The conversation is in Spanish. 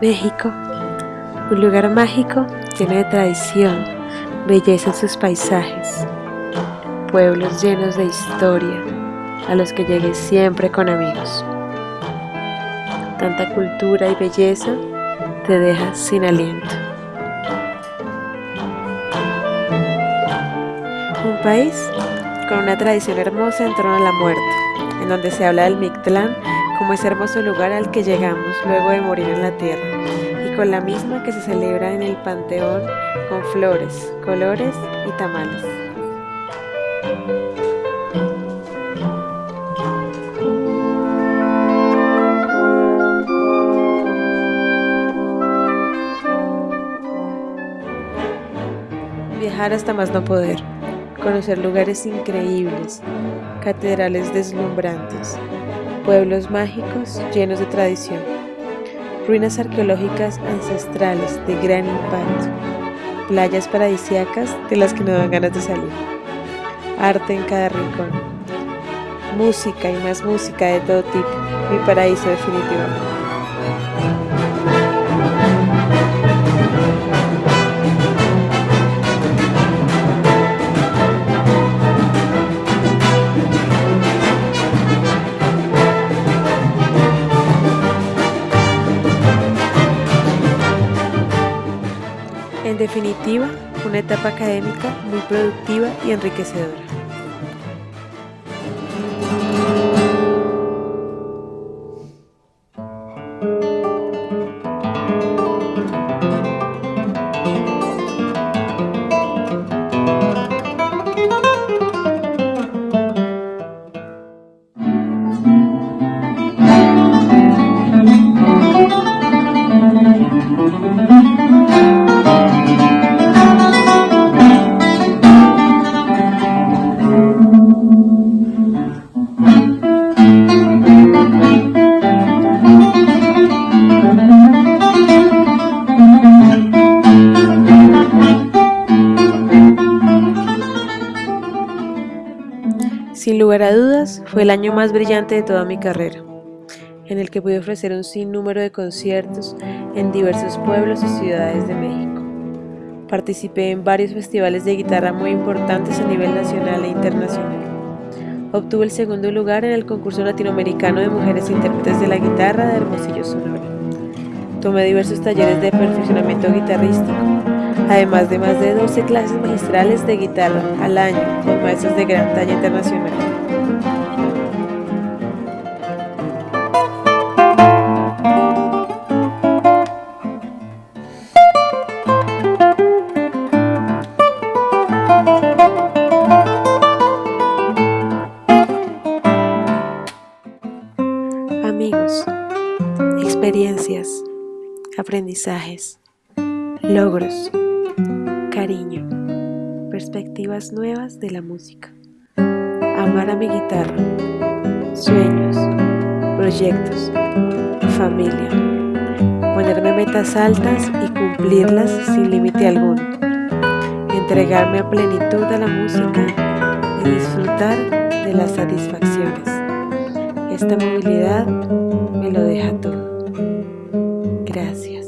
México, un lugar mágico lleno de tradición, belleza en sus paisajes, pueblos llenos de historia, a los que llegué siempre con amigos. Tanta cultura y belleza te deja sin aliento. Un país con una tradición hermosa en torno a la muerte, en donde se habla del Mictlán como ese hermoso lugar al que llegamos luego de morir en la tierra, y con la misma que se celebra en el Panteón con flores, colores y tamales. Viajar hasta más no poder conocer lugares increíbles, catedrales deslumbrantes, pueblos mágicos llenos de tradición, ruinas arqueológicas ancestrales de gran impacto, playas paradisíacas de las que no dan ganas de salir, arte en cada rincón, música y más música de todo tipo, mi paraíso definitivamente. Definitiva, una etapa académica muy productiva y enriquecedora. Sin lugar a dudas, fue el año más brillante de toda mi carrera, en el que pude ofrecer un sinnúmero de conciertos en diversos pueblos y ciudades de México. Participé en varios festivales de guitarra muy importantes a nivel nacional e internacional. Obtuve el segundo lugar en el concurso latinoamericano de mujeres intérpretes de la guitarra de Hermosillo, Sonora. Tomé diversos talleres de perfeccionamiento guitarrístico, además de más de 12 clases magistrales de guitarra al año con maestros de gran talla internacional. Amigos, experiencias, aprendizajes, logros, cariño, perspectivas nuevas de la música, amar a mi guitarra, sueños, proyectos, familia, ponerme metas altas y cumplirlas sin límite alguno, entregarme a plenitud a la música y disfrutar de las satisfacciones. Esta movilidad me lo deja todo. Gracias.